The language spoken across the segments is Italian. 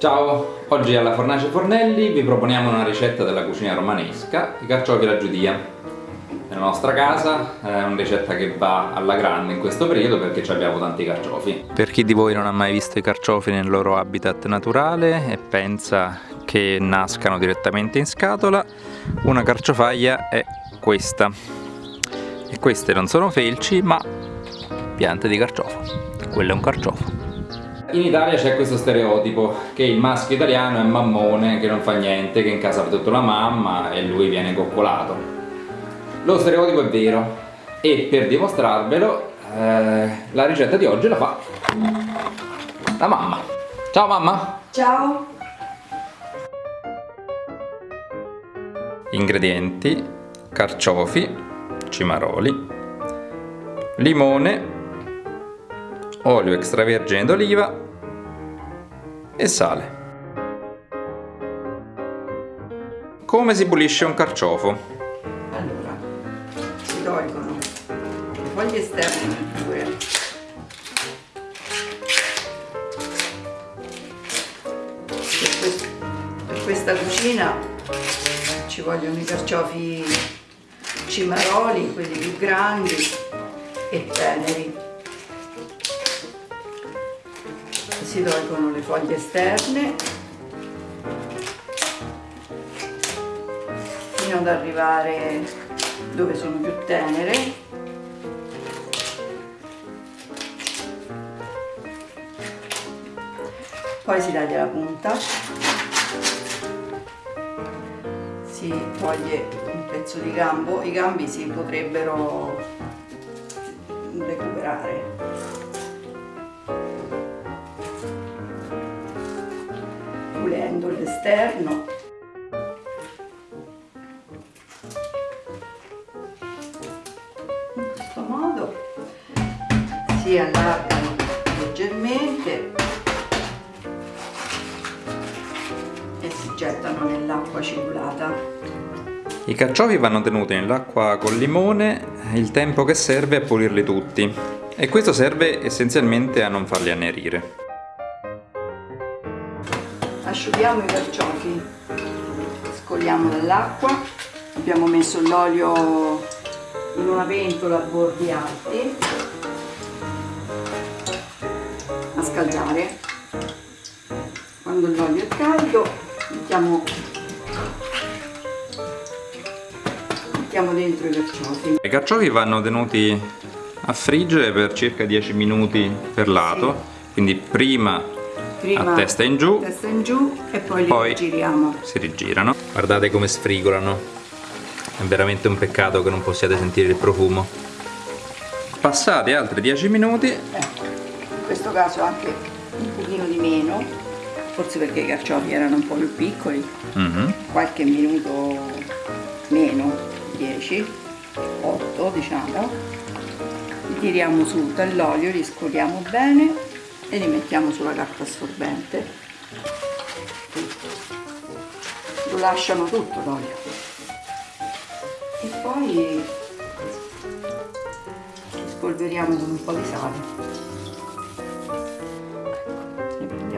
Ciao, oggi alla Fornace Fornelli vi proponiamo una ricetta della cucina romanesca, i carciofi alla giudia. Nella nostra casa è una ricetta che va alla grande in questo periodo perché abbiamo tanti carciofi. Per chi di voi non ha mai visto i carciofi nel loro habitat naturale e pensa che nascano direttamente in scatola, una carciofaglia è questa. E queste non sono felci ma piante di carciofo. Quello è un carciofo. In Italia c'è questo stereotipo che il maschio italiano è mammone, che non fa niente, che in casa fa tutto la mamma e lui viene coccolato. Lo stereotipo è vero e per dimostrarvelo eh, la ricetta di oggi la fa la mamma. Ciao mamma! Ciao! Ingredienti carciofi, cimaroli, limone olio extravergine d'oliva e sale. Come si pulisce un carciofo? Allora, si tolgono le foglie esterne pure. Per, questa cucina ci vogliono i carciofi cimaroli, quelli più grandi e teneri si tolgono le foglie esterne fino ad arrivare dove sono più tenere. Poi si taglia la punta. Si toglie un pezzo di gambo. I gambi si potrebbero recuperare pulendo l'esterno. In questo modo si allargano leggermente e si gettano nell'acqua aciculata i carciofi vanno tenuti nell'acqua col limone il tempo che serve a pulirli tutti. E questo serve essenzialmente a non farli annerire asciughiamo i carciofi. Scoliamo dall'acqua. Abbiamo messo l'olio in una pentola a bordi alti. A scaldare. Quando l'olio è caldo mettiamo mettiamo dentro i carciofi. I carciofi vanno tenuti a friggere per circa 10 minuti per lato. Sì. quindi prima Prima a testa in giù, testa in giù e poi li poi rigiriamo. Si rigirano. Guardate come sfrigolano. È veramente un peccato che non possiate sentire il profumo. Passati altri 10 minuti. Eh, in questo caso anche un pochino di meno, forse perché i carciofi erano un po' più piccoli. Mm -hmm. Qualche minuto meno, 10, 8 diciamo. Li tiriamo su dall'olio, li scoliamo bene e li mettiamo sulla carta assorbente. Lo lasciano tutto l'olio e poi spolveriamo con un po' di sale.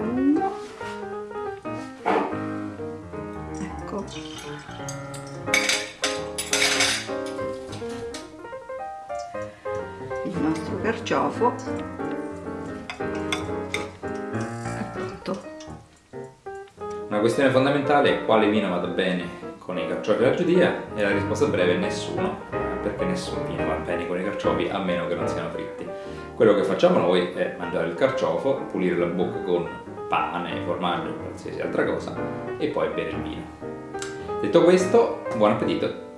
Uno. Ecco. Il nostro carciofo Una questione fondamentale è quale vino vada bene con i carciofi alla giudia e la risposta breve è nessuno, perché nessun vino va bene con i carciofi a meno che non siano fritti. Quello che facciamo noi è mangiare il carciofo, pulire la bocca con pane, formaggio, qualsiasi altra cosa e poi bere il vino. Detto questo, buon appetito!